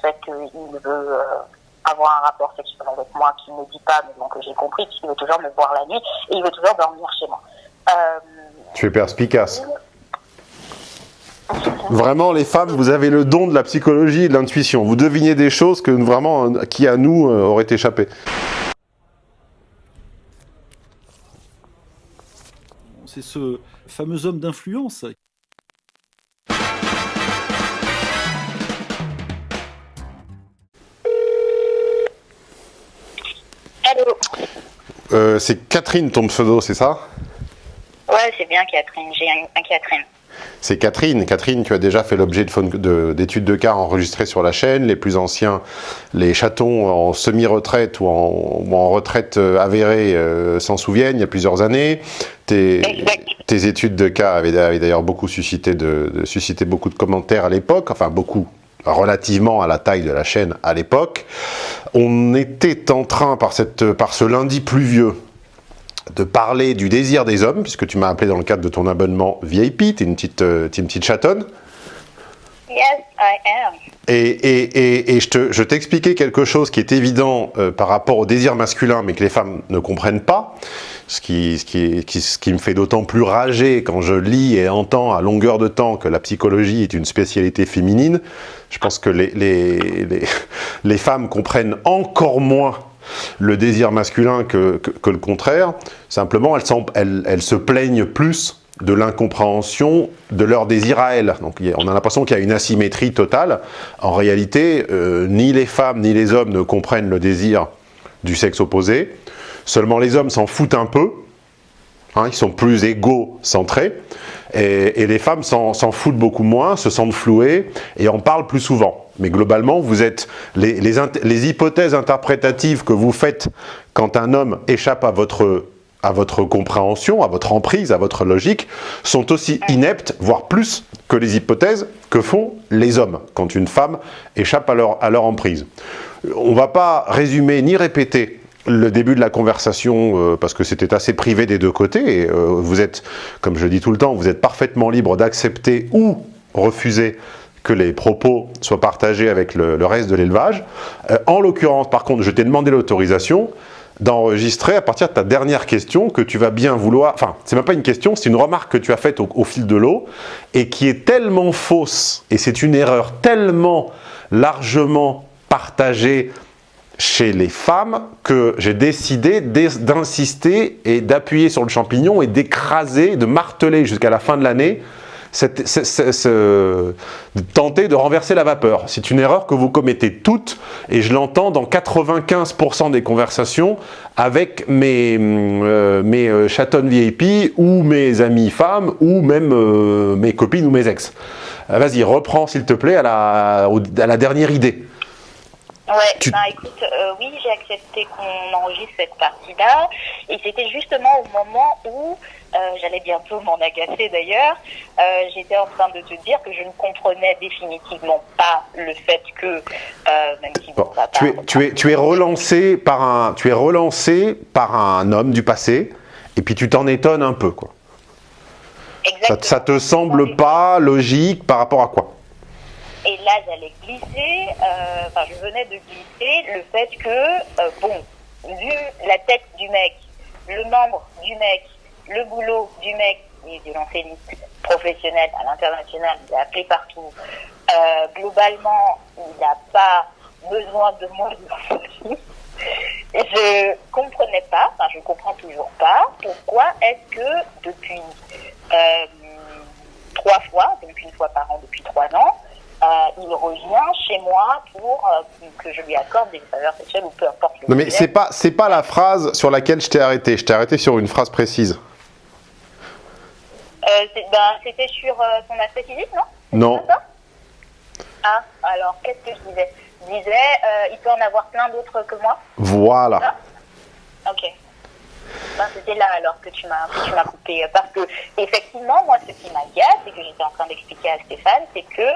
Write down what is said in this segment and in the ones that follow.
fait qu'il veut avoir un rapport sexuel avec moi qui ne dit pas, mais bon, que j'ai compris, puisqu'il veut toujours me voir la nuit et il veut toujours dormir chez moi. tu es perspicace. Vraiment, les femmes, vous avez le don de la psychologie et de l'intuition. Vous devinez des choses que vraiment, qui à nous auraient échappé. C'est ce fameux homme d'influence Euh, c'est Catherine ton pseudo, c'est ça? Ouais, c'est bien Catherine, j'ai un, Catherine. C'est Catherine. Catherine, tu as déjà fait l'objet d'études de, cas enregistrées sur la chaîne. Les plus anciens, les chatons en semi-retraite ou, en, retraite euh, avérée euh, s'en souviennent, il y a plusieurs années. Tes, tes études de cas avaient, d'ailleurs beaucoup suscité, de, suscité beaucoup de commentaires à l'époque, enfin beaucoup, relativement à la taille de la chaîne à l'époque. On était en train, par, cette, par ce lundi pluvieux, de parler du désir des hommes, puisque tu m'as appelé dans le cadre de ton abonnement VIP, tu es une petite, euh, es une petite chatonne. Yes, I am. Et, et, et, je t'expliquais quelque chose qui est évident euh, par rapport au désir masculin, mais que les femmes ne comprennent pas, ce qui, me fait d'autant plus rager quand je lis et entends à longueur de temps que la psychologie est une spécialité féminine. Je pense que les, femmes comprennent encore moins le désir masculin que, le contraire. Simplement, elles, elles, se plaignent plus de l'incompréhension de leur désir à elles. Donc on a l'impression qu'il y a une asymétrie totale. En réalité, euh, ni les femmes ni les hommes ne comprennent le désir du sexe opposé. Seulement les hommes s'en foutent un peu. Hein, ils sont plus égo-centrés. Et, les femmes s'en foutent beaucoup moins, se sentent flouées et en parlent plus souvent. Mais globalement, vous êtes les, hypothèses interprétatives que vous faites quand un homme échappe à votre, à votre compréhension, à votre emprise, à votre logique, sont aussi ineptes, voire plus, que les hypothèses que font les hommes quand une femme échappe à leur, à leur emprise. On ne va pas résumer ni répéter le début de la conversation, euh, parce que c'était assez privé des deux côtés, et, euh, vous êtes, comme je dis tout le temps, vous êtes parfaitement libre d'accepter ou refuser que les propos soient partagés avec le, reste de l'élevage. Euh, en l'occurrence, par contre, je t'ai demandé l'autorisation d'enregistrer à partir de ta dernière question que tu vas bien vouloir... Enfin, c'est même pas une question, c'est une remarque que tu as faite au, fil de l'eau et qui est tellement fausse et c'est une erreur tellement largement partagée chez les femmes que j'ai décidé d'insister et d'appuyer sur le champignon et d'écraser, de marteler jusqu'à la fin de l'année tenter de renverser la vapeur. C'est une erreur que vous commettez toutes, et je l'entends dans 95% des conversations avec mes, euh, mes euh, VIP, ou mes amies femmes, ou même euh, mes copines ou mes ex. Vas-y, reprends s'il te plaît à la, à la dernière idée. Ouais, bah écoute, oui, j'ai accepté qu'on enregistre cette partie-là, et c'était justement au moment où euh, j'allais bientôt m'en agacer d'ailleurs, euh, j'étais en train de te dire que je ne comprenais définitivement pas le fait que, euh, même si bon, tu, es, tu, es, tu es relancé par un, tu es relancé par un homme du passé, et puis tu t'en étonnes un peu, quoi. Ça, ça, te semble pas logique par rapport à quoi? Et là, j'allais glisser, enfin, je venais de glisser le fait que, bon, vu la tête du mec, le membre du mec, le boulot du mec est de l'enseignement professionnel à l'international, il est appelé partout. Euh, globalement, il n'a pas besoin de moi Et je comprenais pas, enfin je comprends toujours pas, pourquoi est-ce que depuis euh, trois fois, donc une fois par an depuis trois ans, euh, il revient chez moi pour euh, que je lui accorde des faveurs sexuelles ou peu importe. non mais c'est pas c'est pas la phrase sur laquelle je t'ai arrêté. Je t'ai arrêté sur une phrase précise. Euh, ben, c'était sur euh, son aspect physique, non? Non. Ah, alors qu'est-ce que je disais? Je disais, euh, il peut en avoir plein d'autres que moi. Voilà. ok. Ben, c'était là alors que tu m'as coupé. Parce que, effectivement, moi, ce qui m'agace et que j'étais en train d'expliquer à Stéphane, c'est que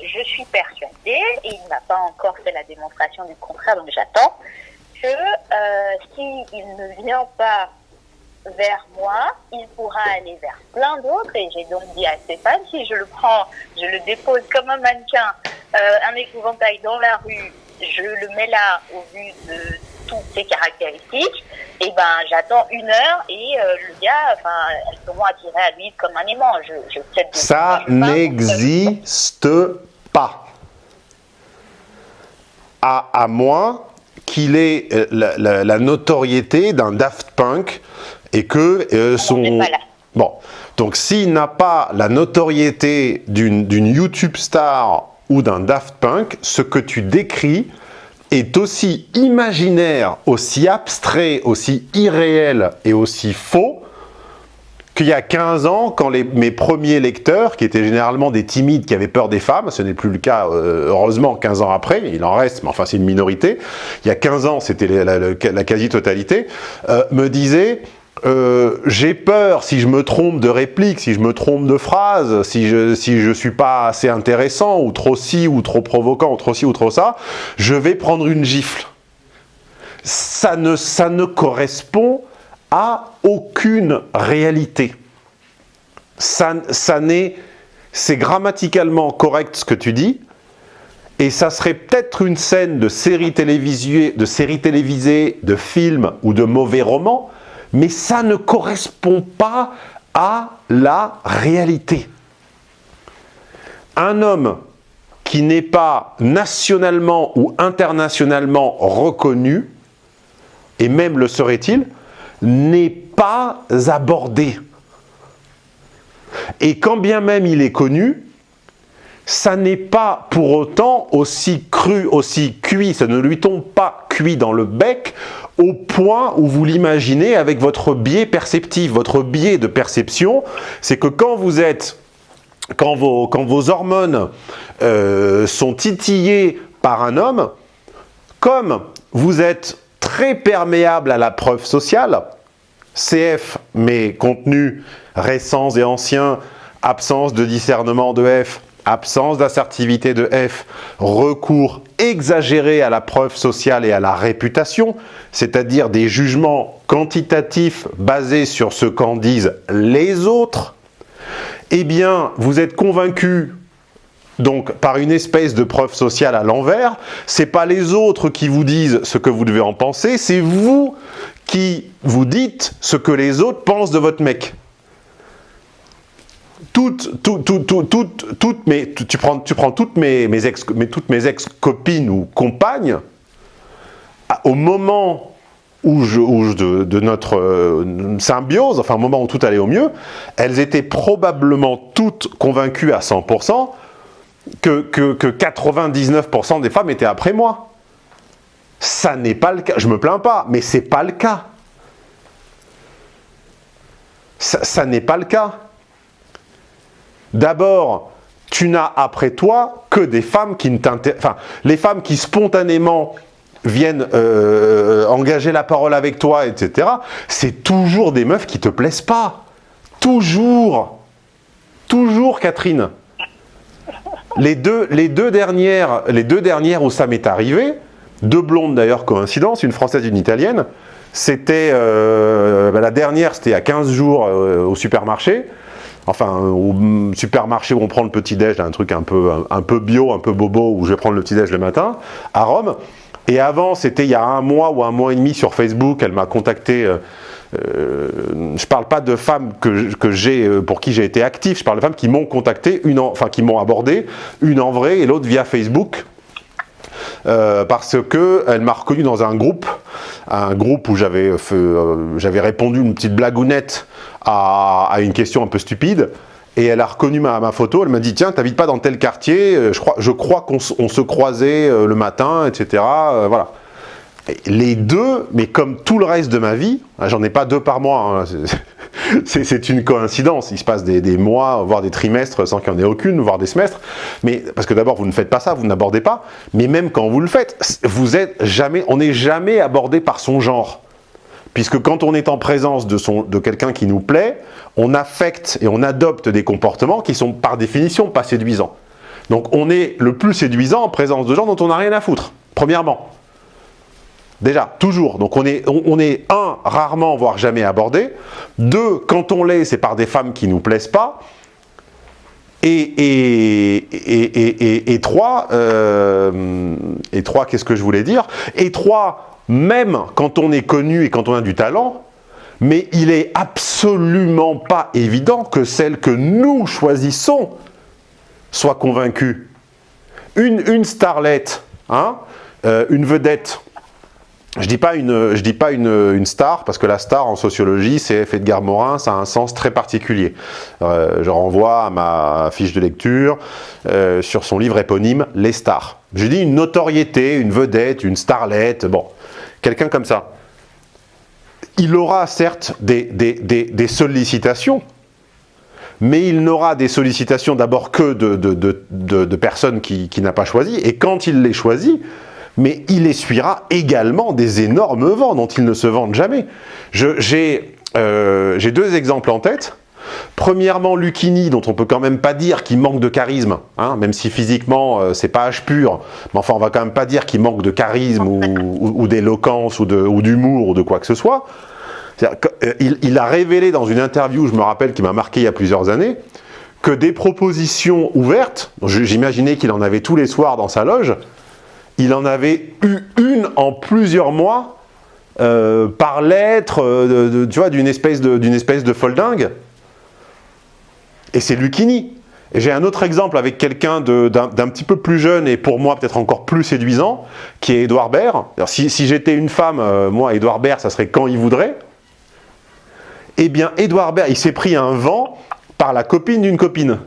je suis persuadée, et il n'a pas encore fait la démonstration du contraire, donc j'attends, que s'il ne vient pas vers moi, il pourra aller vers plein d'autres. Et j'ai donc dit à Stéphane, si je le prends, je le dépose comme un mannequin, euh, un épouvantail dans la rue, je le mets là au vu de toutes ses caractéristiques, et ben j'attends une heure et euh, le gars, enfin, elles seront attirées à lui comme un aimant. Je, je Ça n'existe pas. À, à moins qu'il ait euh, la, la- la notoriété d'un Daft Punk et que euh, son... Bon, donc s'il n'a pas la notoriété d'une d'une YouTube star ou d'un Daft Punk, ce que tu décris est aussi imaginaire, aussi abstrait, aussi irréel et aussi faux qu'il y a 15 ans, quand mes premiers lecteurs, qui étaient généralement des timides qui avaient peur des femmes, ce n'est plus le cas, euh, heureusement, 15 ans après, il en reste, mais enfin c'est une minorité, il y a 15 ans, c'était la quasi-totalité, euh, me disaient euh, j'ai peur si je me trompe de réplique, si je me trompe de phrase, si je si je suis pas assez intéressant ou trop ci ou trop provoquant ou trop ci ou trop ça, je vais prendre une gifle. Ça ne ça ne correspond à aucune réalité. Ça ça n'est c'est grammaticalement correct ce que tu dis, et ça serait peut-être une scène de série de série télévisée, de film ou de mauvais roman, mais ça ne correspond pas à la réalité. Un homme qui n'est pas nationalement ou internationalement reconnu, et même le serait-il, n'est pas abordé. Et quand bien même il est connu, ça n'est pas pour autant aussi cru, aussi cuit, ça ne lui tombe pas cuit dans le bec au point où vous l'imaginez avec votre biais perceptif. Votre biais de perception, c'est que quand vous êtes, quand vos, quand vos hormones euh, sont titillées par un homme, comme vous êtes très perméable à la preuve sociale, CF, mais contenu récents et anciens, absence de discernement de F, absence d'assertivité de F, recours exagéré à la preuve sociale et à la réputation, c'est-à-dire des jugements quantitatifs basés sur ce qu'en disent les autres, eh bien, vous êtes convaincu donc par une espèce de preuve sociale à l'envers, c'est pas les autres qui vous disent ce que vous devez en penser, c'est vous qui vous dites ce que les autres pensent de votre mec. Toutes, tout- tout- tout- toutes- toutes mes, tu, prends, tu prends toutes mes, mes ex, toutes mes ex-copines ou compagnes, au moment où je, où je- de, notre euh, symbiose, enfin au moment où tout allait au mieux, elles étaient probablement toutes convaincues à 100% que, que, que 99% des femmes étaient après moi. Ça n'est pas le cas. Je me plains pas, mais c'est pas le cas. Ça n'est pas le cas. D'abord, tu n'as après toi que des femmes qui ne t'intéressent. Enfin, les femmes qui spontanément viennent euh, engager la parole avec toi, etc. C'est toujours des meufs qui te plaisent pas. Toujours. Toujours, Catherine. Les deux, dernières, les où ça m'est arrivé, deux blondes d'ailleurs, coïncidence, une française et une italienne, c'était, euh, bah, la dernière c'était a 15 jours euh, au supermarché, enfin au supermarché où on prend le petit-déj, un truc un peu, un, peu bio, un peu bobo, où je vais prendre le petit-déj le matin, à Rome. Et avant, c'était il y a un mois ou un mois et demi sur Facebook, elle m'a contacté... euh, euh, je parle pas de femmes que, que euh, pour qui j'ai été actif, je parle de femmes qui m'ont contacté, une en- enfin qui m'ont abordé, une en vrai et l'autre via Facebook. Euh, parce que elle m'a reconnu dans un groupe, un groupe où j'avais euh, répondu une petite blagounette à, une question un peu stupide, et elle a reconnu ma, photo. Elle m'a dit tiens, t'habites pas dans tel quartier Euh, Je crois, je crois qu'on se croisait le matin, etc. Voilà. Les deux, mais comme tout le reste de ma vie, hein, j'en ai pas deux par mois, hein, c'est- une coïncidence, il se passe des, mois, voire des trimestres sans qu'il n'y en ait aucune, voire des semestres, mais parce que d'abord vous ne faites pas ça, vous n'abordez pas, mais même quand vous le faites, vous êtes jamais, on n'est jamais abordé par son genre. Puisque quand on est en présence de, de quelqu'un qui nous plaît, on affecte et on adopte des comportements qui sont par définition pas séduisants. Donc on est le plus séduisant en présence de gens dont on n'a rien à foutre, premièrement. Déjà, toujours. Donc on est, un, rarement, voire jamais abordé. Deux, quand on l'est, c'est par des femmes qui nous plaisent pas. Et, trois, euh, et trois qu'est-ce que je voulais dire? Et trois, même quand on est connu et quand on a du talent, mais il est absolument pas évident que celle que nous choisissons soit convaincue. Une, une starlette, hein, euh, une vedette, je dis pas une, je dis pas une, star parce que la star en sociologie, c'est Edgar Morin, ça a un sens très particulier. Euh, je renvoie à ma fiche de lecture euh, sur son livre éponyme Les stars. Je dis une notoriété, une vedette, une starlette, bon, quelqu'un comme ça. Il aura certes des, des, des, des sollicitations, mais il n'aura des sollicitations d'abord que de, de, de, de personnes qu'il qui n'a pas choisi, et quand il les choisit, mais il essuiera également des énormes vents dont ils ne se vendent jamais. Euh, j'ai deux exemples en tête. Premièrement, Lucchini, dont on peut quand même pas dire qu'il manque de charisme, hein, même si physiquement euh, c'est pas âge pur, mais enfin on va quand même pas dire qu'il manque de charisme ou, d'éloquence ou d'humour ou, ou, de quoi que ce soit. Euh, il, il, a révélé dans une interview, je me rappelle, qui m'a marqué il y a plusieurs années, que des propositions ouvertes, j'imaginais qu'il en avait tous les soirs dans sa loge, il en avait eu une en plusieurs mois euh, par lettre, euh, tu vois, d'une espèce de, d'une espèce de folding. Et c'est Lucchini. Et j'ai un autre exemple avec quelqu'un d'un petit peu plus jeune et pour moi peut-être encore plus séduisant, qui est Edouard Baird. Si, si j'étais une femme, euh, moi, Edouard Baird, ça serait quand il voudrait. Eh bien, Edouard Baird, il s'est pris un vent par la copine d'une copine.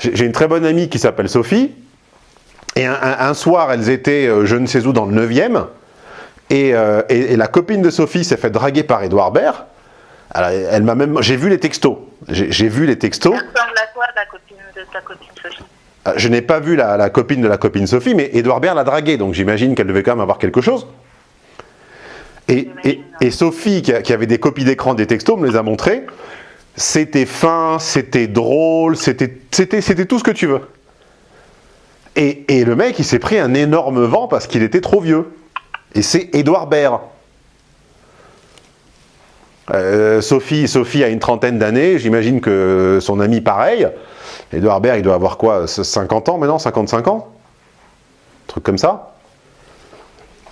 J'ai une très bonne amie qui s'appelle Sophie, et un, un, un, soir, elles étaient euh, je ne sais où dans le 9e, et, euh, et, et, la copine de Sophie s'est fait draguer par Edouard Baird. Alors, elle m'a même, j'ai vu les textos. J'ai vu les textos. La copine de ta copine Sophie euh, Je n'ai pas vu la, la, copine de la copine Sophie, mais Edouard Baird l'a draguée, donc j'imagine qu'elle devait quand même avoir quelque chose. Et, et Sophie, qui, a, qui, avait des copies d'écran des textos, me les a montrées. C'était fin, c'était drôle, c'était tout ce que tu veux. Et, le mec, il s'est pris un énorme vent parce qu'il était trop vieux. Et c'est Édouard Baird. Euh, Sophie, Sophie a une trentaine d'années, j'imagine que son ami pareil. Édouard Baird, il doit avoir quoi 50 ans maintenant 55 ans? Un truc comme ça?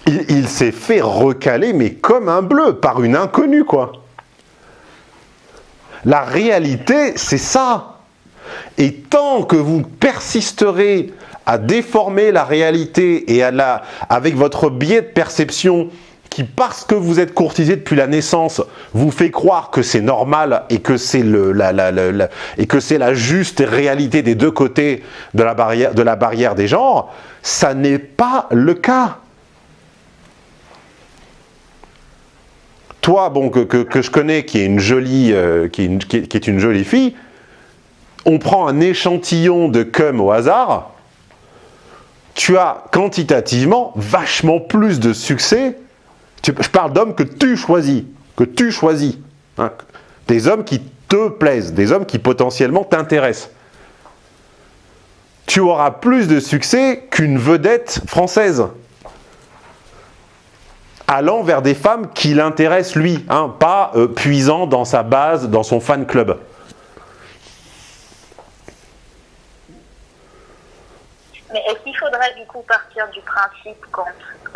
Il, il s'est fait recaler, mais comme un bleu, par une inconnue, quoi. La réalité, c'est ça. Et tant que vous persisterez à déformer la réalité et à la, avec votre biais de perception qui, parce que vous êtes courtisé depuis la naissance, vous fait croire que c'est normal et que c'est la, la, et que c'est la juste réalité des deux côtés de la barrière, de la barrière des genres, ça n'est pas le cas. Toi, bon, que, que, je connais, qui est une jolie, euh, qui, qui est une jolie fille, on prend un échantillon de cum au hasard, tu as quantitativement vachement plus de succès. Je parle d'hommes que tu choisis, que tu choisis. Hein, des hommes qui te plaisent, des hommes qui potentiellement t'intéressent. Tu auras plus de succès qu'une vedette française. Allant vers des femmes qui l'intéressent lui, hein, pas euh, puisant dans sa base, dans son fan club. Mais est-ce qu'il faudrait du coup partir du principe quand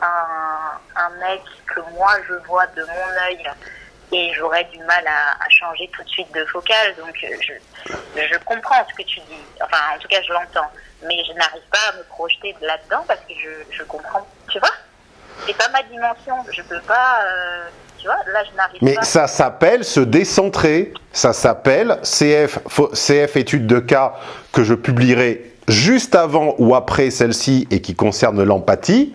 un, un, mec que moi je vois de mon œil et j'aurais du mal à, à, changer tout de suite de focale, donc euh, je, je comprends ce que tu dis, enfin en tout cas je l'entends, mais je n'arrive pas à me projeter là-dedans parce que je, je comprends, tu vois? C'est pas ma dimension, je peux pas... Euh, tu vois, là, je n'arrive Mais pas. ça s'appelle se décentrer, ça s'appelle CF, CF étude de cas que je publierai juste avant ou après celle-ci et qui concerne l'empathie.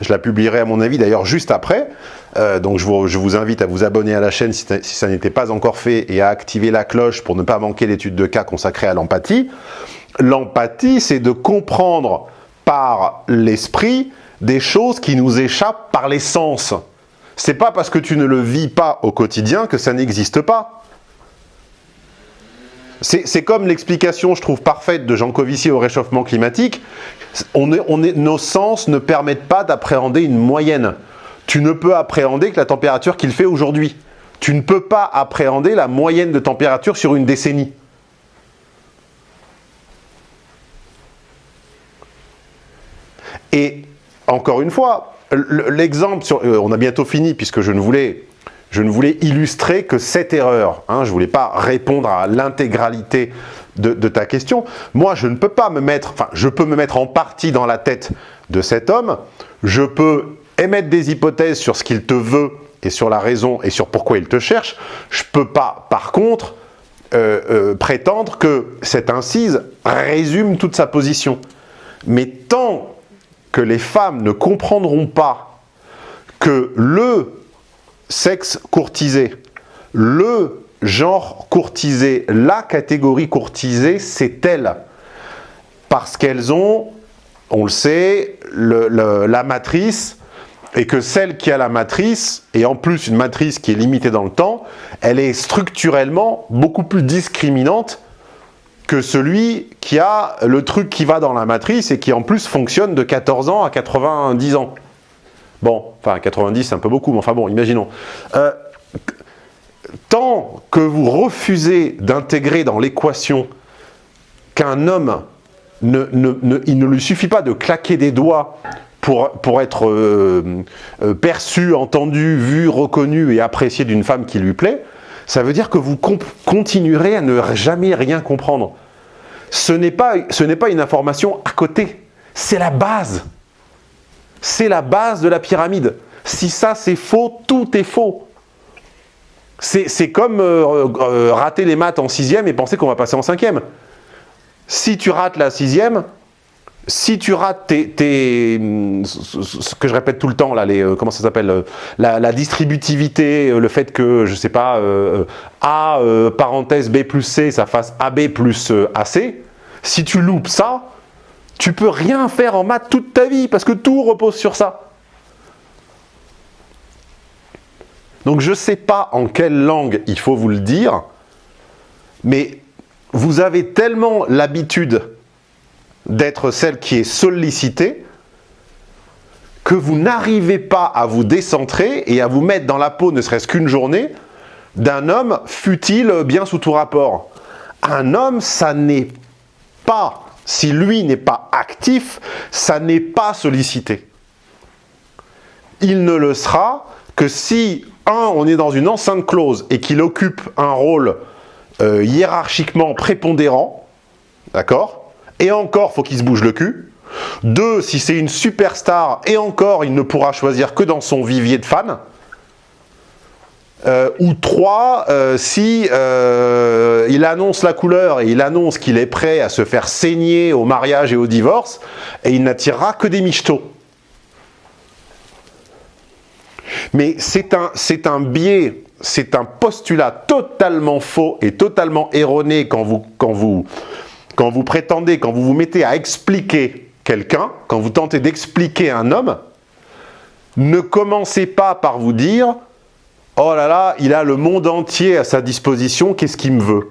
Je la publierai à mon avis d'ailleurs juste après. Euh, donc je vous, invite à vous abonner à la chaîne si, si ça n'était pas encore fait et à activer la cloche pour ne pas manquer l'étude de cas consacrée à l'empathie. L'empathie, c'est de comprendre par l'esprit des choses qui nous échappent par les sens. C'est pas parce que tu ne le vis pas au quotidien que ça n'existe pas. C'est comme l'explication, je trouve, parfaite de Jean Covici au réchauffement climatique. Nos sens ne permettent pas d'appréhender une moyenne. Tu ne peux appréhender que la température qu'il fait aujourd'hui. Tu ne peux pas appréhender la moyenne de température sur une décennie. Et encore une fois, l'exemple, euh, on a bientôt fini puisque je ne voulais, je ne voulais illustrer que cette erreur. Hein, je ne voulais pas répondre à l'intégralité de, ta question. Moi, je ne peux pas me mettre, enfin, je peux me mettre en partie dans la tête de cet homme. Je peux émettre des hypothèses sur ce qu'il te veut et sur la raison et sur pourquoi il te cherche. Je ne peux pas, par contre, euh, euh, prétendre que cette incise résume toute sa position. Mais tant que les femmes ne comprendront pas que le sexe courtisé, le genre courtisé, la catégorie courtisée, c'est elle. Parce qu'elles ont, on le sait, la matrice, et que celle qui a la matrice, et en plus une matrice qui est limitée dans le temps, elle est structurellement beaucoup plus discriminante que celui qui a le truc qui va dans la matrice et qui en plus fonctionne de 14 ans à 90 ans. Bon, enfin 90 c'est un peu beaucoup, mais enfin bon, imaginons. Euh, tant que vous refusez d'intégrer dans l'équation qu'un homme, ne, il ne lui suffit pas de claquer des doigts pour, être euh, euh, perçu, entendu, vu, reconnu et apprécié d'une femme qui lui plaît, ça veut dire que vous continuerez à ne jamais rien comprendre ce n'est pas une information à côté, c'est la base. C'est la base de la pyramide. Si ça c'est faux, tout est faux. C'est comme euh, euh, rater les maths en sixième et penser qu'on va passer en cinquième. Si tu rates la sixième, si tu rates tes, ce que je répète tout le temps, là, les, euh, comment ça s'appelle, la, distributivité, le fait que, je sais pas, A, parenthèse B plus C, ça fasse AB plus AC, si tu loupes ça, tu peux rien faire en maths toute ta vie, parce que tout repose sur ça. Donc je sais pas en quelle langue il faut vous le dire, mais vous avez tellement l'habitude d'être celle qui est sollicitée, que vous n'arrivez pas à vous décentrer et à vous mettre dans la peau, ne serait-ce qu'une journée, d'un homme, fut-il bien sous tout rapport. Un homme, ça n'est pas, si lui n'est pas actif, ça n'est pas sollicité. Il ne le sera que si, un, on est dans une enceinte close et qu'il occupe un rôle euh, hiérarchiquement prépondérant, d'accord? Et encore, faut qu'il se bouge le cul. Deux, si c'est une superstar, et encore, il ne pourra choisir que dans son vivier de fans. Euh, ou trois, euh, si euh, il annonce la couleur et il annonce qu'il est prêt à se faire saigner au mariage et au divorce, et il n'attirera que des michetots. Mais c'est un, un biais, c'est un postulat totalement faux et totalement erroné quand vous, quand vous, quand vous prétendez, quand vous vous mettez à expliquer quelqu'un, quand vous tentez d'expliquer un homme, ne commencez pas par vous dire « Oh là là, il a le monde entier à sa disposition, qu'est-ce qu'il me veut ?»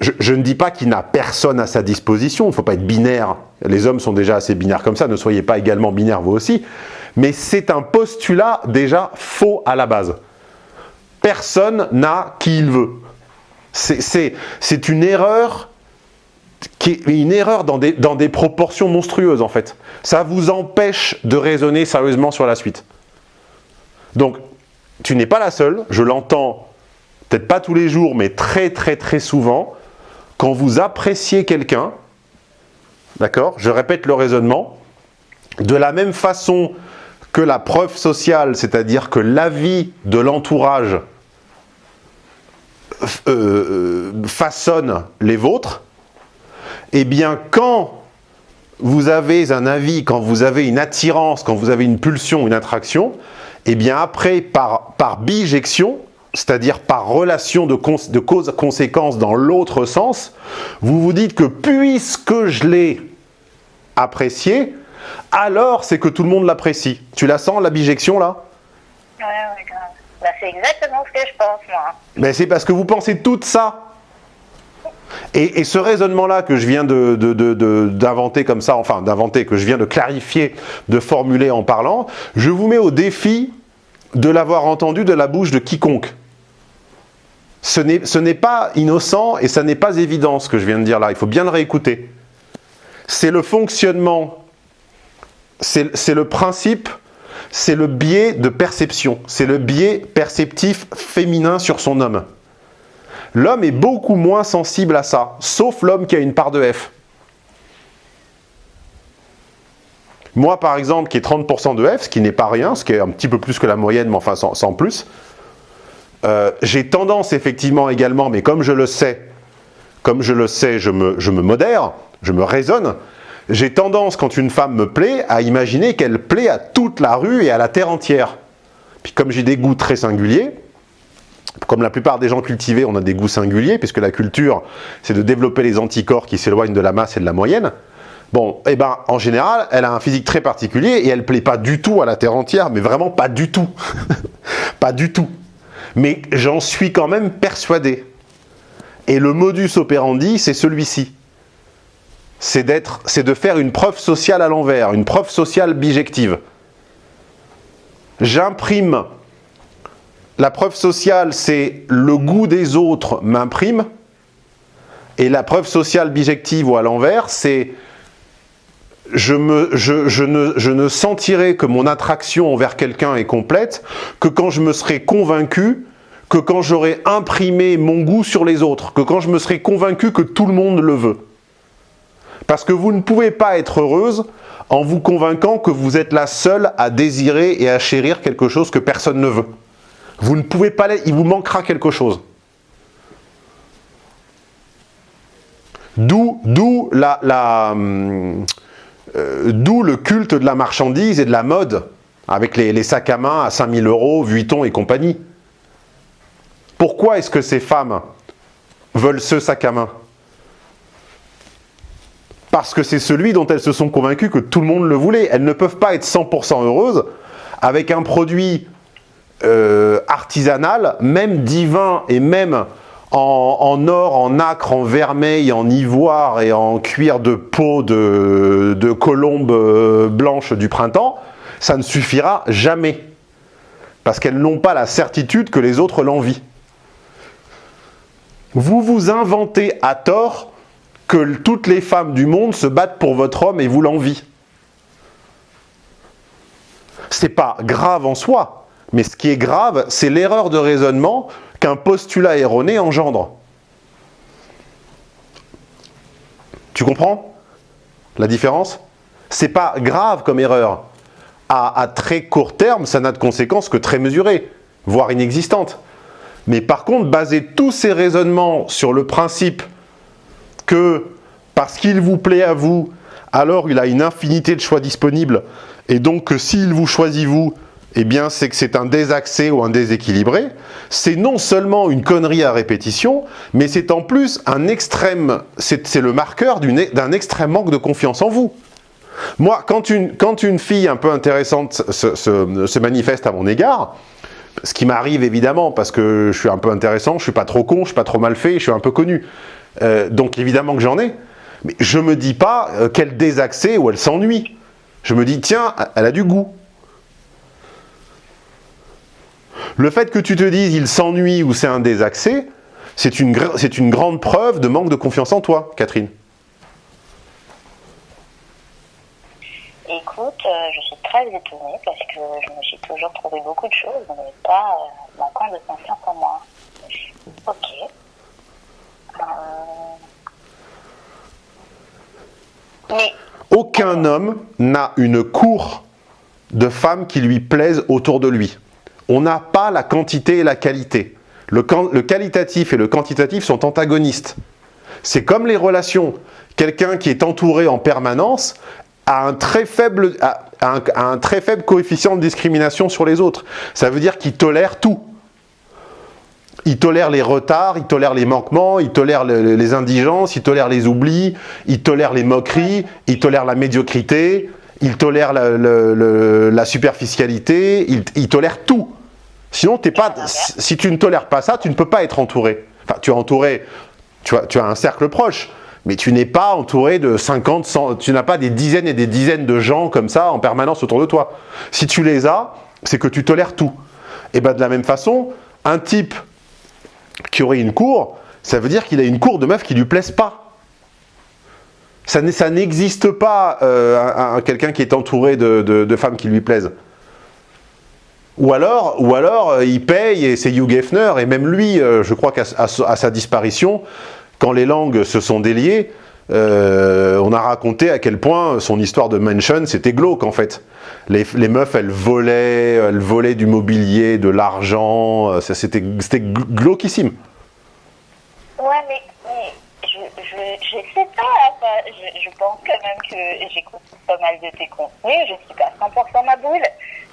je, ne dis pas qu'il n'a personne à sa disposition, il ne faut pas être binaire. Les hommes sont déjà assez binaires comme ça, ne soyez pas également binaire vous aussi. Mais c'est un postulat déjà faux à la base. Personne n'a qui il veut. C'est une erreur qui une erreur dans des, dans des proportions monstrueuses en fait. Ça vous empêche de raisonner sérieusement sur la suite. Donc, tu n'es pas la seule, je l'entends peut-être pas tous les jours, mais très très très souvent, quand vous appréciez quelqu'un, d'accord, je répète le raisonnement, de la même façon que la preuve sociale, c'est-à-dire que l'avis de l'entourage euh, façonne les vôtres, eh bien, quand vous avez un avis, quand vous avez une attirance, quand vous avez une pulsion, une attraction, eh bien après, par, par bijection, c'est-à-dire par relation de, de cause-conséquence dans l'autre sens, vous vous dites que puisque je l'ai apprécié, alors c'est que tout le monde l'apprécie. Tu la sens, la bijection, là? Ouais, ouais, bah, c'est exactement ce que je pense, moi. Mais c'est parce que vous pensez tout ça Et, ce raisonnement-là que je viens d'inventer comme ça, enfin d'inventer, que je viens de clarifier, de formuler en parlant, je vous mets au défi de l'avoir entendu de la bouche de quiconque. Ce n'est pas innocent et ça n'est pas évident ce que je viens de dire là, il faut bien le réécouter. C'est le fonctionnement, c'est le principe, c'est le biais de perception, c'est le biais perceptif féminin sur son homme. L'homme est beaucoup moins sensible à ça, sauf l'homme qui a une part de F. Moi, par exemple, qui ai 30% de F, ce qui n'est pas rien, ce qui est un petit peu plus que la moyenne, mais enfin sans, plus, euh, j'ai tendance effectivement également, mais comme je le sais, comme je le sais, me, je me modère, je me raisonne, j'ai tendance, quand une femme me plaît, à imaginer qu'elle plaît à toute la rue et à la terre entière. Puis comme j'ai des goûts très singuliers, comme la plupart des gens cultivés, on a des goûts singuliers, puisque la culture, c'est de développer les anticorps qui s'éloignent de la masse et de la moyenne. Bon, eh ben, en général, elle a un physique très particulier et elle plaît pas du tout à la Terre entière, mais vraiment pas du tout. pas du tout. Mais j'en suis quand même persuadé. Et le modus operandi, c'est celui-ci. C'est de faire une preuve sociale à l'envers, une preuve sociale bijective. J'imprime la preuve sociale, c'est le goût des autres m'imprime. Et la preuve sociale bijective ou à l'envers, c'est je, ne, sentirai que mon attraction envers quelqu'un est complète que quand je me serai convaincu que quand j'aurai imprimé mon goût sur les autres, que quand je me serai convaincu que tout le monde le veut. Parce que vous ne pouvez pas être heureuse en vous convainquant que vous êtes la seule à désirer et à chérir quelque chose que personne ne veut. Vous ne pouvez pas il vous manquera quelque chose. D'où la, la euh, le culte de la marchandise et de la mode, avec les, sacs à main à 5000 euros, Vuitton et compagnie. Pourquoi est-ce que ces femmes veulent ce sac à main? Parce que c'est celui dont elles se sont convaincues que tout le monde le voulait. Elles ne peuvent pas être 100% heureuses avec un produit euh, artisanal, même divin et même en, or, en acre, en vermeil, en ivoire et en cuir de peau de, de colombe euh, blanche du printemps, ça ne suffira jamais. Parce qu'elles n'ont pas la certitude que les autres l'envient. Vous vous inventez à tort que toutes les femmes du monde se battent pour votre homme et vous l'envient. C'est pas grave en soi, mais ce qui est grave, c'est l'erreur de raisonnement qu'un postulat erroné engendre. Tu comprends la différence? C'est pas grave comme erreur. À, à très court terme, ça n'a de conséquences que très mesurées, voire inexistantes. Mais par contre, baser tous ces raisonnements sur le principe que parce qu'il vous plaît à vous, alors il a une infinité de choix disponibles, et donc que s'il vous choisit vous, eh bien c'est que c'est un désaxé ou un déséquilibré, c'est non seulement une connerie à répétition, mais c'est en plus un extrême, c'est le marqueur d'un extrême manque de confiance en vous. Moi, quand une, quand une fille un peu intéressante se, manifeste à mon égard, ce qui m'arrive évidemment parce que je suis un peu intéressant, je suis pas trop con, je suis pas trop mal fait, je suis un peu connu. Euh, donc évidemment que j'en ai. Mais je me dis pas euh, qu'elle désaxée ou elle s'ennuie. Je me dis, tiens, elle a du goût. Le fait que tu te dises il s'ennuie ou c'est un désaxé, c'est une, une grande preuve de manque de confiance en toi, Catherine. Écoute, euh, je suis très étonnée parce que je me suis toujours trouvé beaucoup de choses, mais pas euh, manquant de confiance en moi. Ok. Euh, mais... Aucun homme n'a une cour de femmes qui lui plaisent autour de lui on n'a pas la quantité et la qualité. Le, qualitatif et le quantitatif sont antagonistes. C'est comme les relations. Quelqu'un qui est entouré en permanence a un, très faible, coefficient de discrimination sur les autres. Ça veut dire qu'il tolère tout. Il tolère les retards, il tolère les manquements, il tolère les indigences, il tolère les oublis, il tolère les moqueries, il tolère la médiocrité, il tolère la, superficialité, il tolère tout. Sinon, pas, si tu ne tolères pas ça, tu ne peux pas être entouré. Enfin, tu es entouré Tu as, tu as un cercle proche, mais tu n'es pas entouré de 50, 100, tu n'as pas des dizaines et des dizaines de gens comme ça en permanence autour de toi. Si tu les as, c'est que tu tolères tout. Et bien de la même façon, un type qui aurait une cour, ça veut dire qu'il a une cour de meufs qui lui plaisent pas. Ça n'existe pas euh, quelqu'un qui est entouré de, de, femmes qui lui plaisent. Ou alors, ou alors euh, il paye et c'est Hugh Hefner, et même lui, euh, je crois qu'à sa disparition, quand les langues se sont déliées, euh, on a raconté à quel point son histoire de mansion, c'était glauque en fait. Les, meufs, elles volaient, elles volaient du mobilier, de l'argent, c'était glauquissime. Ouais, mais, je, je, sais pas, je, pense quand même que j'écoute pas mal de tes contenus, je suis pas 100% ma boule,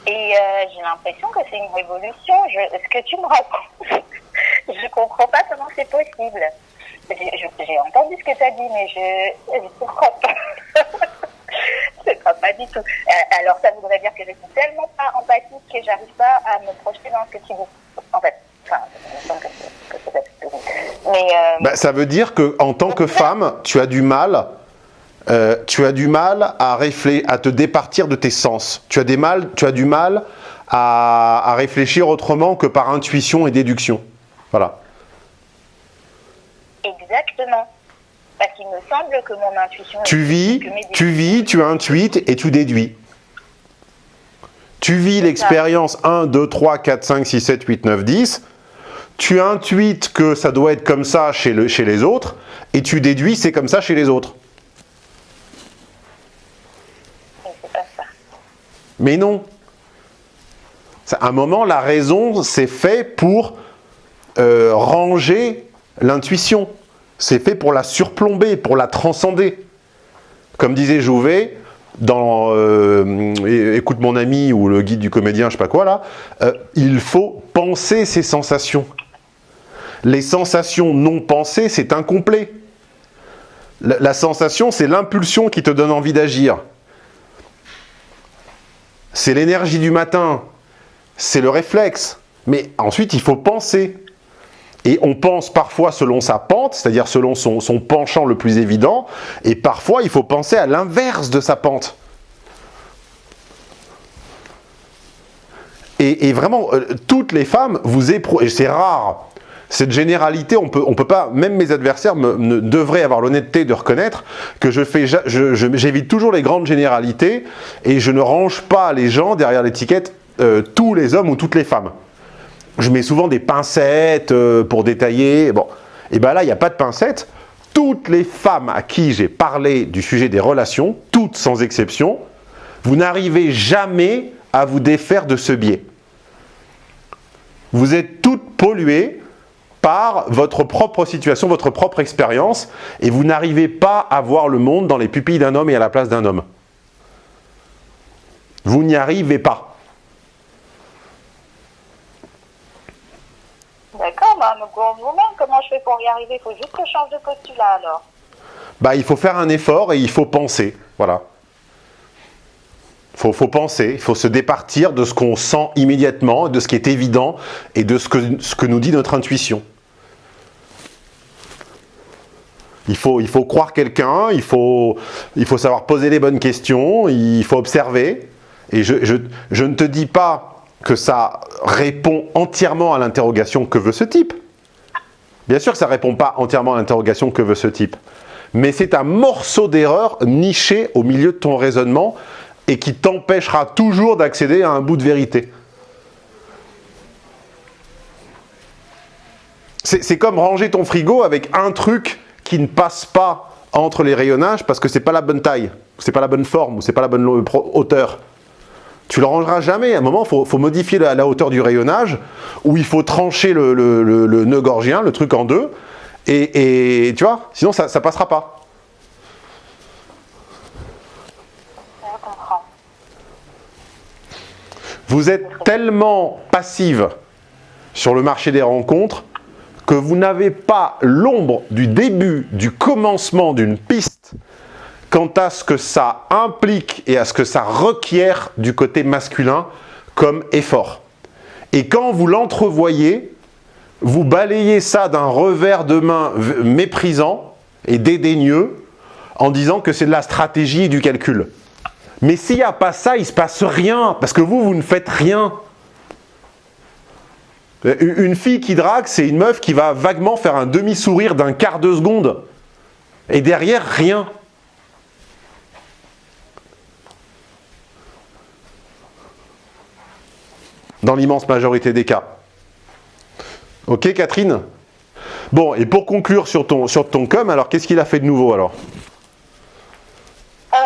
et euh, j'ai l'impression que c'est une révolution. ce que tu me racontes, je comprends pas comment c'est possible. J'ai entendu ce que tu as dit, mais je ne comprends pas. je ne comprends pas du tout. Euh, alors, ça voudrait dire que je suis tellement pas empathique que j'arrive pas à me projeter dans ce que tu dis. En fait, enfin, que, que c'est Mais, euh, bah, ça veut dire que en tant que femme, tu as du mal euh, tu as du mal à, à te départir de tes sens. Tu as, des mal, tu as du mal à, à réfléchir autrement que par intuition et déduction. Voilà. Exactement. Parce qu'il me semble que mon intuition... Tu vis, tu vis, tu intuites et tu déduis. Tu vis l'expérience 1, 2, 3, 4, 5, 6, 7, 8, 9, 10. Tu intuites que ça doit être comme ça chez, le, chez les autres. Et tu déduis c'est comme ça chez les autres. Mais non. À un moment, la raison, c'est fait pour euh, ranger l'intuition. C'est fait pour la surplomber, pour la transcender. Comme disait Jouvet, dans euh, Écoute mon ami ou le guide du comédien, je sais pas quoi là, euh, il faut penser ses sensations. Les sensations non pensées, c'est incomplet. la sensation, c'est l'impulsion qui te donne envie d'agir c'est l'énergie du matin, c'est le réflexe. Mais ensuite, il faut penser. Et on pense parfois selon sa pente, c'est-à-dire selon son, penchant le plus évident, et parfois il faut penser à l'inverse de sa pente. Et, vraiment, euh, toutes les femmes, vous éprouvent, et c'est rare, cette généralité, on peut, on peut pas, même mes adversaires devraient avoir l'honnêteté de reconnaître que je fais, j'évite toujours les grandes généralités et je ne range pas les gens derrière l'étiquette euh, tous les hommes ou toutes les femmes. Je mets souvent des pincettes euh, pour détailler. Bon, et bien là, il n'y a pas de pincettes. Toutes les femmes à qui j'ai parlé du sujet des relations, toutes sans exception, vous n'arrivez jamais à vous défaire de ce biais. Vous êtes toutes polluées par votre propre situation, votre propre expérience, et vous n'arrivez pas à voir le monde dans les pupilles d'un homme et à la place d'un homme. Vous n'y arrivez pas. D'accord, bah, vous-même, comment je fais pour y arriver Il faut juste que je change de postulat alors. Bah, il faut faire un effort et il faut penser, voilà. Il faut, faut, penser, il faut se départir de ce qu'on sent immédiatement, de ce qui est évident et de ce que, ce que nous dit notre intuition. Il faut, il faut croire quelqu'un, il faut, il faut savoir poser les bonnes questions, il faut observer. Et je, je, je ne te dis pas que ça répond entièrement à l'interrogation que veut ce type. Bien sûr que ça ne répond pas entièrement à l'interrogation que veut ce type. Mais c'est un morceau d'erreur niché au milieu de ton raisonnement et qui t'empêchera toujours d'accéder à un bout de vérité. C'est comme ranger ton frigo avec un truc qui ne passe pas entre les rayonnages parce que c'est pas la bonne taille, c'est pas la bonne forme, ou c'est pas la bonne hauteur. Tu le rangeras jamais. À un moment, il faut, modifier la, hauteur du rayonnage, ou il faut trancher le, nœud gorgien, le truc en deux, et, tu vois, sinon ça ne passera pas. Vous êtes tellement passive sur le marché des rencontres que vous n'avez pas l'ombre du début, du commencement d'une piste quant à ce que ça implique et à ce que ça requiert du côté masculin comme effort. Et quand vous l'entrevoyez, vous balayez ça d'un revers de main méprisant et dédaigneux en disant que c'est de la stratégie et du calcul. Mais s'il n'y a pas ça, il ne se passe rien, parce que vous, vous ne faites rien. Une fille qui drague, c'est une meuf qui va vaguement faire un demi-sourire d'un quart de seconde. Et derrière, rien. Dans l'immense majorité des cas. Ok, Catherine? Bon, et pour conclure sur ton, sur com, alors qu'est-ce qu'il a fait de nouveau alors? Euh,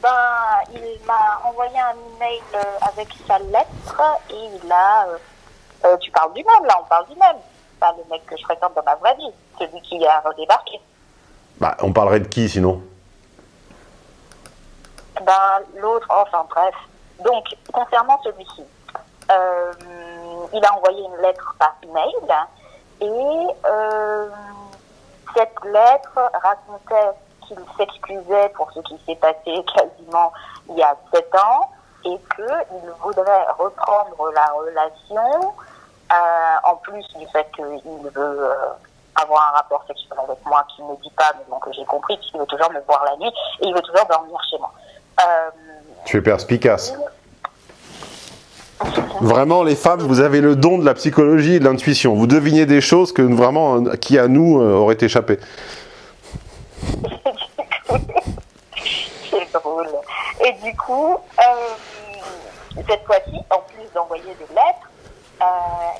ben, Il m'a envoyé un email euh, avec sa lettre et il a... Euh, tu parles du même, là, on parle du même. Pas le mec que je fréquente dans ma vraie vie, celui qui a redébarqué. Bah, on parlerait de qui sinon? Ben, l'autre, enfin bref. Donc, concernant celui-ci, euh, il a envoyé une lettre par email et euh, cette lettre racontait qu'il s'excusait pour ce qui s'est passé quasiment il y a sept ans et qu'il voudrait reprendre la relation euh, en plus du fait qu'il veut avoir un rapport sexuel avec moi qu'il ne dit pas, mais donc j'ai compris qu'il veut toujours me voir la nuit et il veut toujours dormir chez moi. tu es perspicace. Vraiment, les femmes, vous avez le don de la psychologie et de l'intuition. Vous devinez des choses que vraiment, qui à nous euh, auraient échappé. C'est drôle. Et du coup, euh, cette fois-ci, en plus d'envoyer des lettres, euh,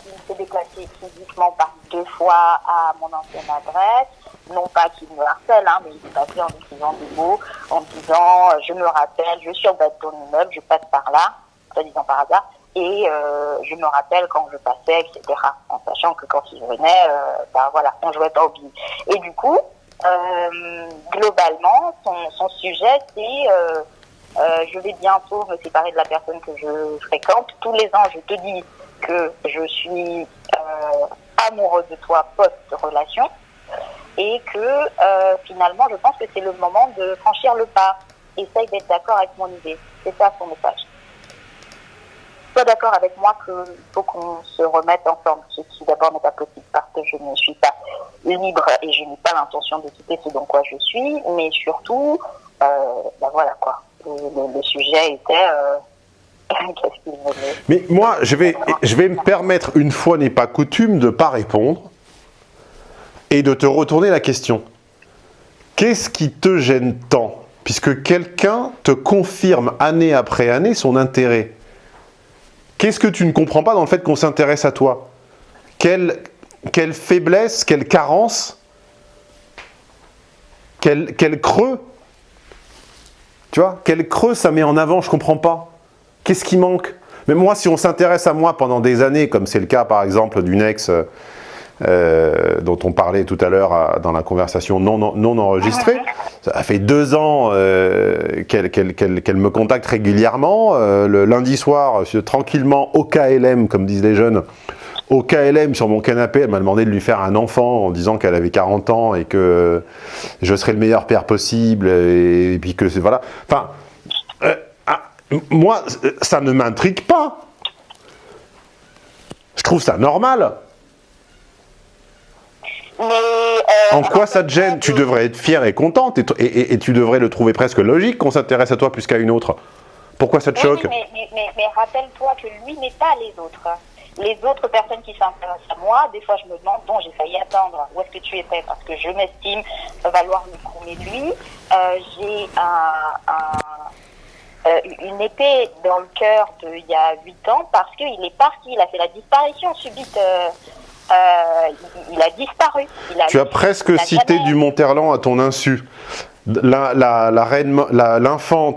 il s'est déplacé physiquement par deux fois à mon ancienne adresse. Non pas qu'il me harcèle, hein, mais il s'est passé en écrivant des mots, en disant je me rappelle, je suis en bas de ton immeuble, je passe par là, en disant par hasard, et euh, je me rappelle quand je passais, etc. En sachant que quand il venait, euh, bah voilà, on jouait pas au billes. Et du coup, euh, globalement, son, sujet, c'est euh, euh, je vais bientôt me séparer de la personne que je fréquente. Tous les ans, je te dis que je suis euh, amoureux de toi post-relation et que finalement, je pense que c'est le moment de franchir le pas. Essaye d'être d'accord avec mon idée. C'est ça son message sois d'accord avec moi qu'il faut qu'on se remette ensemble, ce qui d'abord n'est pas possible parce que je ne suis pas libre et je n'ai pas l'intention de quitter ce dont quoi je suis, mais surtout, euh, ben voilà quoi, le, sujet était... Mais moi, je vais, me permettre, une fois n'est pas coutume, de ne pas répondre et de te retourner la question. Qu'est-ce qui te gêne tant? Puisque quelqu'un te confirme année après année son intérêt. Qu'est-ce que tu ne comprends pas dans le fait qu'on s'intéresse à toi? Quelle, quelle, faiblesse, quelle carence, quel, quel creux? Tu vois Quel creux ça met en avant Je comprends pas. Qu'est-ce qui manque? Mais moi, si on s'intéresse à moi pendant des années, comme c'est le cas par exemple d'une ex euh, dont on parlait tout à l'heure dans la conversation non, non, enregistrée. Ça fait deux ans euh, qu'elle me contacte régulièrement. Euh, le lundi soir, tranquillement, au KLM, comme disent les jeunes, au KLM sur mon canapé, elle m'a demandé de lui faire un enfant en disant qu'elle avait 40 ans et que je serais le meilleur père possible et, puis que c'est voilà. Enfin, moi, ça ne m'intrigue pas. Je trouve ça normal. Euh, en quoi ça te gêne? Tu devrais être fière et contente et, tu devrais le trouver presque logique qu'on s'intéresse à toi plus qu'à une autre. Pourquoi ça te choque? Mais, mais, rappelle-toi que lui n'est pas les autres. Les autres personnes qui s'intéressent à moi, des fois je me demande, bon j'ai failli attendre, où est-ce que tu étais Parce que je m'estime valoir le de lui. Euh, j'ai euh, une épée dans le cœur d'il y a 8 ans parce qu'il est parti, il a fait la disparition subite euh, il, a disparu. tu as presque cité du Monterland à ton insu. L'infante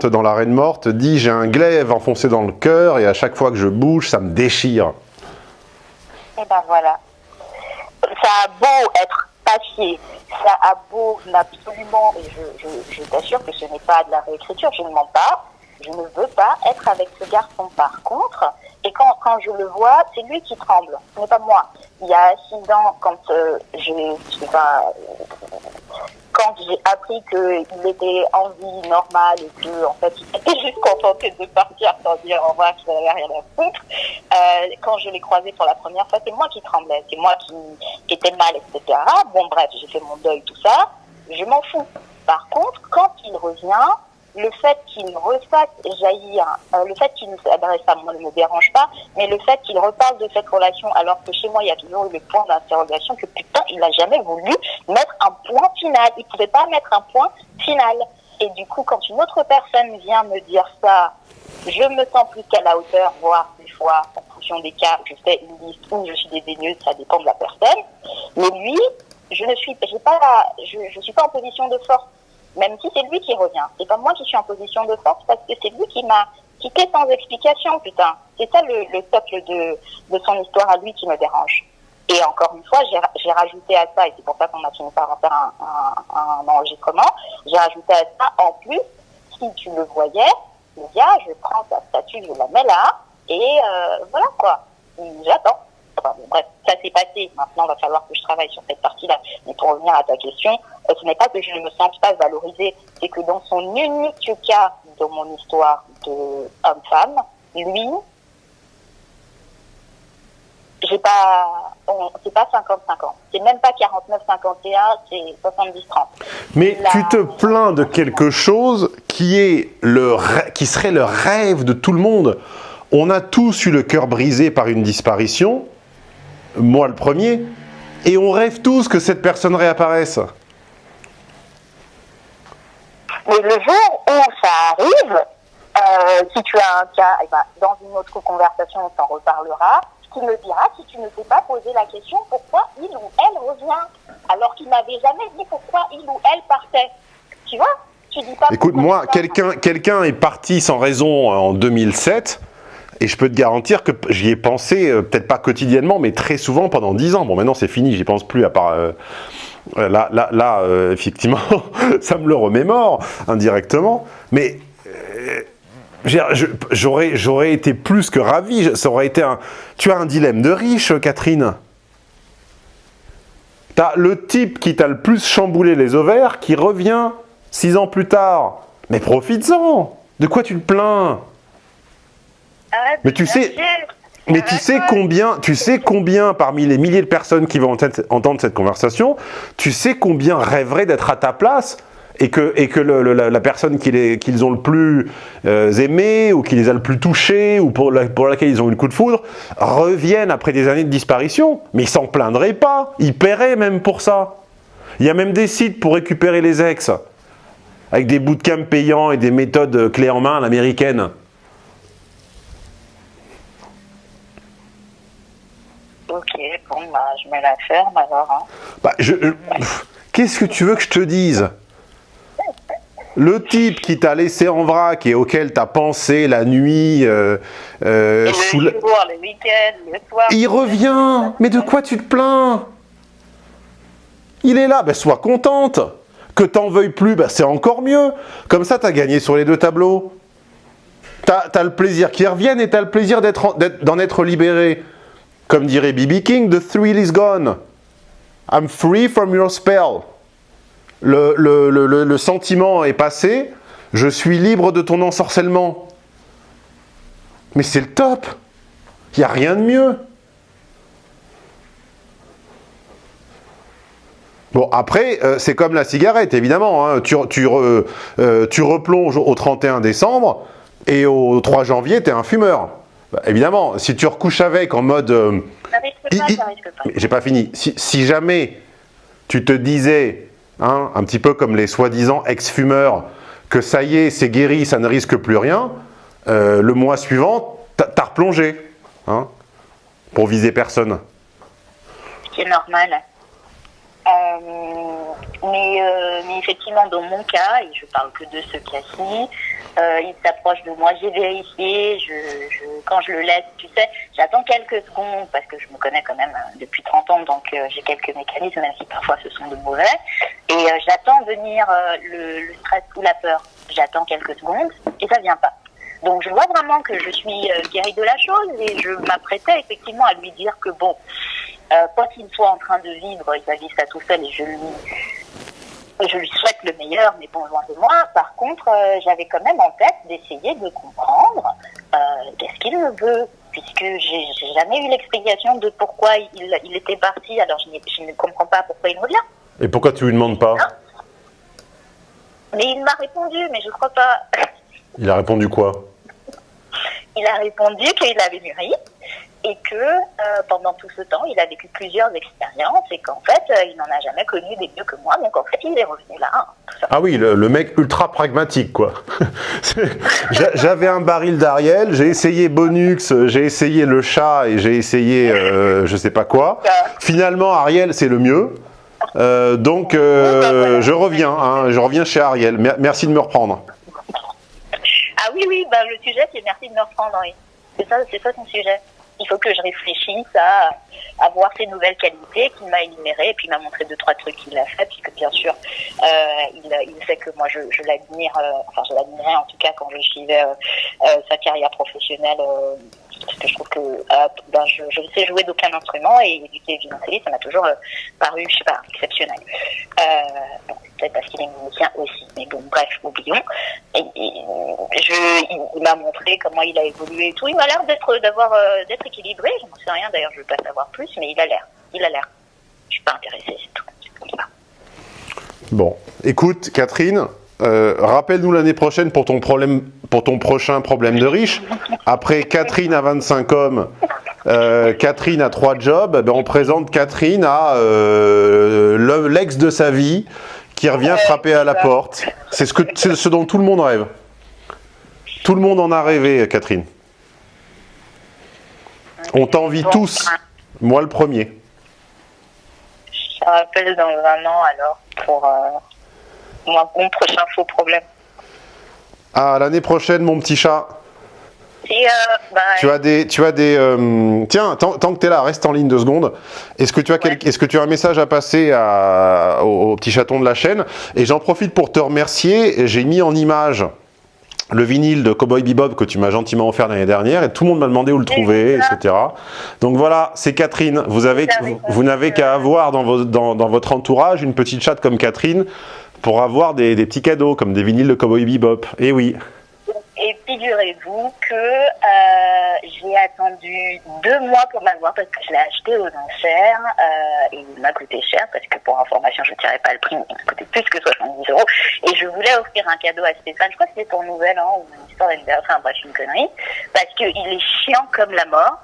dans la reine morte dit « j'ai un glaive enfoncé dans le cœur et à chaque fois que je bouge, ça me déchire ». Et ben voilà. Ça a beau être papier, ça a beau absolument, et je, je t'assure que ce n'est pas de la réécriture, je ne mens pas, je ne veux pas être avec ce garçon. Par contre, et quand, quand je le vois, c'est lui qui tremble, ce n'est pas moi. Il y a six ans, quand euh, j'ai, quand j'ai appris qu'il était en vie normale et que en fait il était juste contenté de partir sans dire au revoir qu'il n'avait rien à foutre, euh, quand je l'ai croisé pour la première fois, c'est moi qui tremblais, c'est moi qui était mal, etc. Bon bref, j'ai fait mon deuil, tout ça, je m'en fous. Par contre, quand il revient, le fait qu'il refasse jaillir, le fait qu'il s'adresse à moi ne me dérange pas, mais le fait qu'il reparle de cette relation alors que chez moi il y a toujours eu le point d'interrogation que putain il n'a jamais voulu mettre un point final, il pouvait pas mettre un point final. Et du coup quand une autre personne vient me dire ça, je me sens plus qu'à la hauteur, voire des fois en fonction des cas, je fais une liste où je suis dédaigneuse, ça dépend de la personne. Mais lui, je ne suis, pas, je, je suis pas en position de force même si c'est lui qui revient. C'est pas moi qui suis en position de force parce que c'est lui qui m'a quitté sans explication, putain. C'est ça le, le socle de, de son histoire à lui qui me dérange. Et encore une fois, j'ai rajouté à ça, et c'est pour ça qu'on a fini par en faire un, enregistrement, j'ai rajouté à ça, en plus, si tu le voyais, le gars, je prends sa statue, je la mets là, et euh, voilà quoi. J'attends. Enfin, bon, bref, ça s'est passé. Maintenant, il va falloir que je travaille sur cette partie-là. Mais pour revenir à ta question, euh, ce n'est pas que je ne me sente pas valorisée, c'est que dans son unique cas dans mon histoire de homme-femme, lui, j'ai pas, c'est pas 50-50. C'est même pas 49-51, c'est 70-30. Mais tu te plains de quelque chose qui est le, qui serait le rêve de tout le monde. On a tous eu le cœur brisé par une disparition, moi le premier, et on rêve tous que cette personne réapparaisse. Mais le jour où ça arrive, euh, si tu as un cas, eh ben, dans une autre conversation, on t'en reparlera. Tu me diras si tu ne t'es pas posé la question pourquoi il ou elle revient, alors qu'il n'avait jamais dit pourquoi il ou elle partait. Tu vois? Tu dis pas Écoute, moi, quelqu'un quelqu'un est parti sans raison en 2007. Et je peux te garantir que j'y ai pensé, euh, peut-être pas quotidiennement, mais très souvent pendant 10 ans. Bon, maintenant c'est fini, j'y pense plus à part... Euh, euh, là, là, là effectivement, ça me le remémore indirectement. Mais j'aurais été plus que ravi. Ça aurait été un... Tu as un dilemme de riche, Catherine. Tu as le type qui t'a le plus chamboulé les ovaires qui revient 6 ans plus tard. Mais profites-en De quoi tu te plains? Mais tu sais, mais tu sais combien, tu sais combien parmi les milliers de personnes qui vont entendre cette conversation, tu sais combien rêveraient d'être à ta place et que, et que le, le, la, personne qu'ils qu ont le plus euh, aimé ou qui les a le plus touchés ou pour, la, pour laquelle ils ont eu le coup de foudre reviennent après des années de disparition. Mais ils s'en plaindraient pas, ils paieraient même pour ça. Il y a même des sites pour récupérer les ex avec des bootcamps payants et des méthodes clés en main à l'américaine. Ok, bah, je mets la ferme alors. Hein. Bah, je, Qu'est-ce que tu veux que je te dise? Le type qui t'a laissé en vrac et auquel t'as pensé la nuit, euh, euh, le sous jour, le week-end, le soir. il revient. Mais de quoi tu te plains? Il est là, ben sois contente. Que t'en veuilles plus, ben c'est encore mieux. Comme ça, t'as gagné sur les deux tableaux. T'as as le plaisir qu'il revienne et t'as le plaisir d'en être, être, être libéré. Comme dirait B.B. King, the thrill is gone. I'm free from your spell. Le, sentiment est passé, je suis libre de ton ensorcellement. Mais c'est le top. Il n'y a rien de mieux. Bon, après, euh, c'est comme la cigarette, évidemment. Hein. Tu, tu, euh, tu, replonges au 31 décembre et au 3 janvier, tu es un fumeur. Bah, évidemment, si tu recouches avec en mode... Euh, ça risque pas, ça risque pas. J'ai pas fini. Si, si, jamais tu te disais, hein, un petit peu comme les soi-disant ex-fumeurs, que ça y est, c'est guéri, ça ne risque plus rien, euh, le mois suivant, t'as replongé. Hein, pour viser personne. Ce qui est normal. Euh, mais, mais, effectivement, dans mon cas, et je parle que de ce cas-ci, euh, il s'approche de moi, j'ai vérifié, je, quand je le laisse, tu sais, j'attends quelques secondes, parce que je me connais quand même euh, depuis 30 ans, donc euh, j'ai quelques mécanismes, même si parfois ce sont de mauvais, et j'attends venir le, stress ou la peur. J'attends quelques secondes, et ça vient pas. Donc je vois vraiment que je suis guérie de la chose, et je m'apprêtais effectivement à lui dire que bon, quoi qu'il soit en train de vivre, il va vivre ça tout seul et je lui je lui souhaite le meilleur, mais bon, loin de moi. Par contre, euh, j'avais quand même en tête d'essayer de comprendre euh, qu'est-ce qu'il me veut, puisque j'ai jamais eu l'explication de pourquoi il, il était parti. Alors, je ne comprends pas pourquoi il revient. Et pourquoi tu lui demandes pas? Mais il m'a répondu, mais je crois pas. Il a répondu quoi? Il a répondu qu'il avait mûri et que euh, pendant tout ce temps, il a vécu plusieurs expériences et qu'en fait, euh, il n'en a jamais connu des mieux que moi. Donc en fait, il est revenu là. hein. Ah oui, le, le mec ultra pragmatique, quoi. J'a- J'avais un baril d'Ariel, j'ai essayé Bonux, j'ai essayé le chat et j'ai essayé euh, je sais pas quoi. Finalement, Ariel, c'est le mieux. Euh, donc, euh, je reviens, hein, je reviens chez Ariel. Mer- Merci de me reprendre. Ah oui, oui, bah, le sujet, c'est merci de me reprendre. Oui. C'est ça, c'est ça son sujet. Il faut que je réfléchisse à, à voir ses nouvelles qualités qu'il m'a énumérées et puis il m'a montré deux, trois trucs qu'il a fait, puisque bien sûr, euh, il, sait que moi, je, l'admire, euh, enfin, je l'admirais en tout cas quand je suivais euh, sa carrière professionnelle, parce que je trouve que euh, ben, je, je sais jouer d'aucun instrument et éduquer du violoncelliste, ça m'a toujours euh, paru, je sais pas, exceptionnel. Euh, peut-être parce qu'il est musicien aussi, mais bon, bref, oublions. Il, m'a montré comment il a évolué et tout. Il m'a l'air euh, d'être équilibré. Je n'en sais rien d'ailleurs, je veux pas savoir plus, mais il a l'air. Il a l'air. Je suis pas intéressée, c'est tout. Bon, écoute, Catherine, euh, rappelle-nous l'année prochaine pour ton, problème, pour ton prochain problème de riche. Après Catherine à 25 hommes, euh, Catherine a trois jobs, eh ben, on présente Catherine à euh, l'ex de sa vie qui revient frapper à la porte. C'est ce, que, c'est ce dont tout le monde rêve. Tout le monde en a rêvé, Catherine. On t'envie tous, moi le premier. Je te rappelle dans un an alors pour mon, mon prochain faux problème. Ah, l'année prochaine, mon petit chat. Et euh, bah, Tu as des, tu as des. euh, tiens, tant, tant que tu es là, reste en ligne deux secondes. Est-ce que tu as, quel- est-ce que tu as un message à passer à, au, au petit chaton de la chaîne? Et j'en profite pour te remercier. J'ai mis en image le vinyle de Cowboy Bebop que tu m'as gentiment offert l'année dernière et tout le monde m'a demandé où le trouver, etc. Donc voilà, c'est Catherine. Vous avez, Vous avez vous, vous n'avez qu'à avoir dans, vos- dans, dans votre entourage une petite chatte comme Catherine pour avoir des, des petits cadeaux comme des vinyles de Cowboy Bebop. Et oui. Et figurez-vous que euh, j'ai attendu deux mois pour m'avoir parce que je l'ai acheté aux enchères euh, et il m'a coûté cher parce que pour information je ne tirais pas le prix, il m'a coûté plus que 70 euros et je voulais offrir un cadeau à Stéphane, je crois que c'était pour Nouvel An ou une histoire d'anniversaire, enfin bref une connerie, parce qu'il est chiant comme la mort.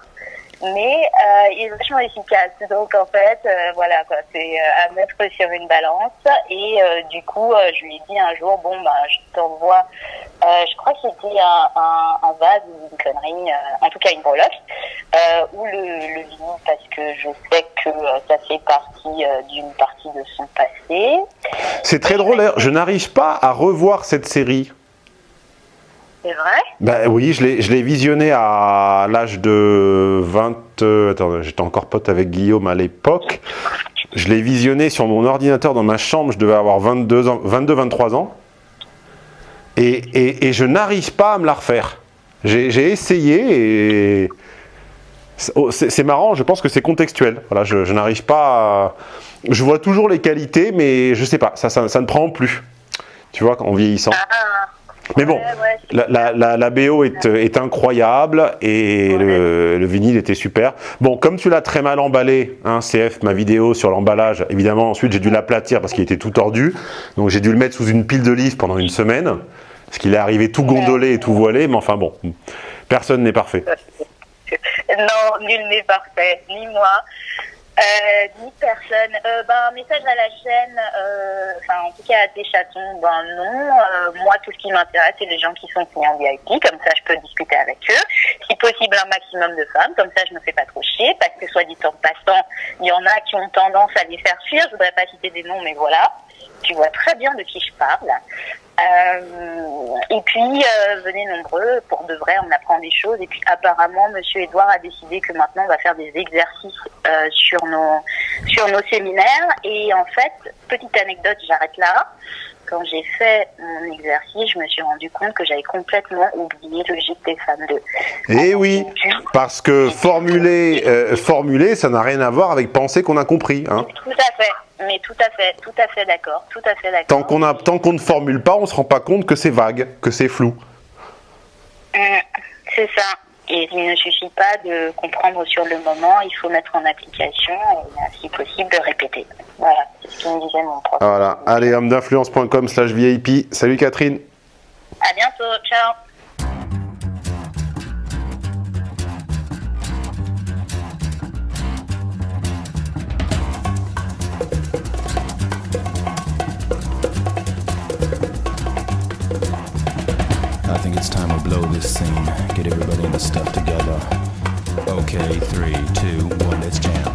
Mais euh, il est vachement efficace. Donc en fait, euh, voilà quoi, c'est euh, à mettre sur une balance. Et euh, du coup, je lui ai dit un jour, bon bah, je t'envoie. Je crois que c'était un, un, un vase ou une connerie, en tout cas une breloque, ou le, le vinyle parce que je sais que ça fait partie d'une partie de son passé. C'est très drôle, je n'arrive pas à revoir cette série. C'est vrai Ben oui, je l'ai visionné à l'âge de 20... euh, attends, j'étais encore pote avec Guillaume à l'époque. Je l'ai visionné sur mon ordinateur dans ma chambre, je devais avoir 22 ans, 22-23 ans. Et, et- et je n'arrive pas à me la refaire. J'ai essayé et... c'est- oh, C'est c'est marrant, je pense que c'est contextuel. Voilà, je, je n'arrive pas à... Je vois toujours les qualités, mais je sais pas, ça, ça, ça ne prend plus. Tu vois, en vieillissant. Ah, Mais bon, ouais, ouais, c'est la, la, la, la BO est, est incroyable et le, le vinyle était super. Bon, comme tu l'as très mal emballé, hein, CF, ma vidéo sur l'emballage, évidemment, ensuite j'ai dû l'aplatir parce qu'il était tout tordu. Donc j'ai dû le mettre sous une pile de livres pendant une semaine. Parce qu'il est arrivé tout gondolé et tout voilé, mais enfin bon, personne n'est parfait. Non, nul n'est parfait, ni moi, euh, ni personne. Euh, ben, un message à la chaîne, euh, enfin en tout cas à tes chatons, ben non. Euh, moi, tout ce qui m'intéresse, c'est les gens qui sont en VIP, comme ça je peux discuter avec eux. Si possible, un maximum de femmes, comme ça je me fais pas trop chier, parce que soit dit en passant, il y en a qui ont tendance à les faire fuir. Je voudrais pas citer des noms, mais voilà. Tu vois très bien de qui je parle. Euh, et puis, euh, venez nombreux, pour de vrai, on apprend des choses. Et puis, apparemment, Monsieur Edouard a décidé que maintenant, on va faire des exercices euh, sur nos sur nos séminaires. Et en fait, petite anecdote, j'arrête là. Quand j'ai fait mon exercice, je me suis rendu compte que j'avais complètement oublié le gîte des femmes 2. Et oui, parce que formuler, euh, formuler ça n'a rien à voir avec penser qu'on a compris. Hein. Tout à fait. mais tout à fait, tout à fait d'accord, tout à fait d'accord. Tant qu'on a, tant qu'on ne formule pas, on se rend pas compte que c'est vague, que c'est flou. Mm, c'est ça. Et il ne suffit pas de comprendre sur le moment, il faut mettre en application et si possible de répéter. Voilà, c'est ce que me disait mon prof. Voilà. Allez, homme d'influence.com slash VIP. Salut Catherine. À bientôt, ciao. I think it's time to blow this scene. Get everybody in the stuff together. Okay, three, two, one, let's jam.